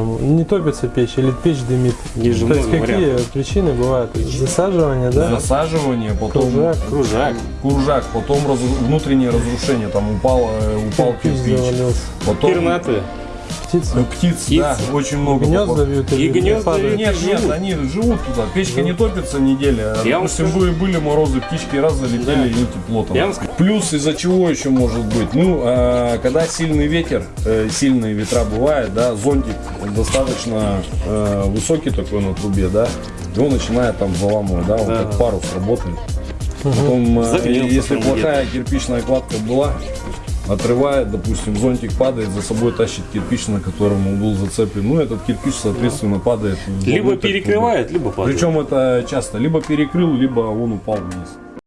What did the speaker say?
Не топится печь или печь дымит. Есть же То есть много какие причины бывают? Засаживание, да? Засаживание, потом Кружак. Кружак. кружак, потом разру- внутреннее разрушение, там упал, э, упал Кирпич кирпич. Потом Пернатые. Птицы. э, птиц, Птиц. да, очень много. Гнезда попало. бьют И гнезда, и- Нет, нет, живут. они живут туда. Печка не топится неделя. Я вам Допустим, скажу- были, морозы, птички раз залетели, Да. и тепло там. Я вам скажу- Плюс из-за чего еще может быть? Ну, а, когда сильный ветер, э, сильные ветра бывают, да, зонтик достаточно э, высокий такой на трубе, да, и он начинает там заламывать, да, он Да. как парус работает. Потом, э, Загрелся если плохая кирпичная кладка была, отрывает, допустим, зонтик падает, за собой тащит кирпич, на котором он был зацеплен. Ну, этот кирпич, соответственно, падает. Либо перекрывает, либо падает. Причем это часто либо перекрыл, либо он упал вниз.